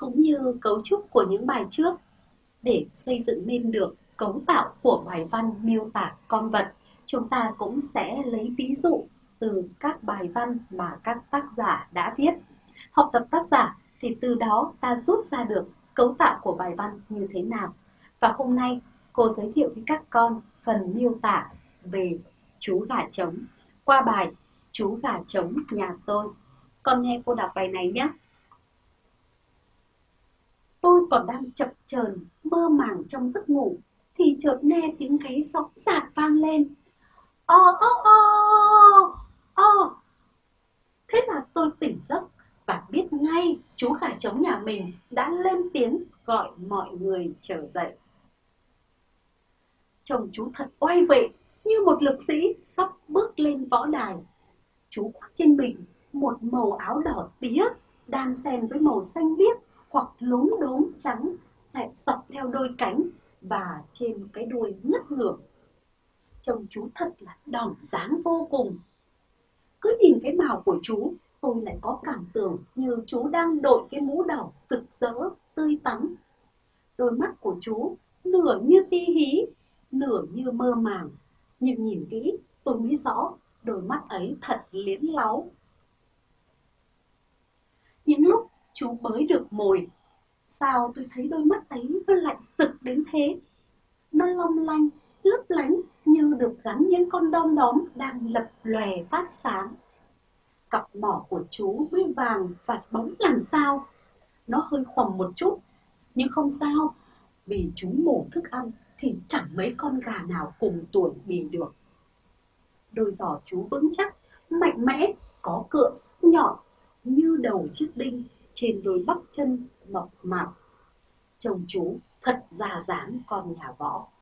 cũng như cấu trúc của những bài trước để xây dựng nên được cấu tạo của bài văn miêu tả con vật. Chúng ta cũng sẽ lấy ví dụ từ các bài văn mà các tác giả đã viết. Học tập tác giả thì từ đó ta rút ra được cấu tạo của bài văn như thế nào. Và hôm nay, cô giới thiệu với các con phần miêu tả về chú gà trống. Qua bài, chú gà trống nhà tôi. Con nghe cô đọc bài này nhé còn đang chập chờn, mơ màng trong giấc ngủ, thì chợt nghe tiếng gáy sóng rạc vang lên. O o o o thế là tôi tỉnh giấc và biết ngay chú gà trống nhà mình đã lên tiếng gọi mọi người trở dậy. Chồng chú thật oai vệ, như một lực sĩ sắp bước lên võ đài. Chú khoác trên mình một màu áo đỏ tía, đan xen với màu xanh biếc hoặc lốm đốm trắng chạy dọc theo đôi cánh và trên cái đuôi ngất ngược. trông chú thật là đỏng dáng vô cùng. Cứ nhìn cái màu của chú, tôi lại có cảm tưởng như chú đang đội cái mũ đỏ rực rỡ, tươi tắn. Đôi mắt của chú nửa như ti hí, nửa như mơ màng. Nhưng nhìn kỹ, tôi mới rõ đôi mắt ấy thật liến láu những lúc chú bới được mồi sao tôi thấy đôi mắt ấy nó lạnh sực đến thế? Nó long lanh, lấp lánh như được gắn những con đom đóm đang lập lòe phát sáng. Cặp mỏ của chú huy vàng và bóng làm sao? Nó hơi khoằm một chút, nhưng không sao. Vì chú mổ thức ăn thì chẳng mấy con gà nào cùng tuổi bì được. Đôi giò chú vững chắc, mạnh mẽ, có cựa sắc nhọn như đầu chiếc đinh trên đôi bắp chân mộc mạp chồng chú thật già dáng con nhà võ.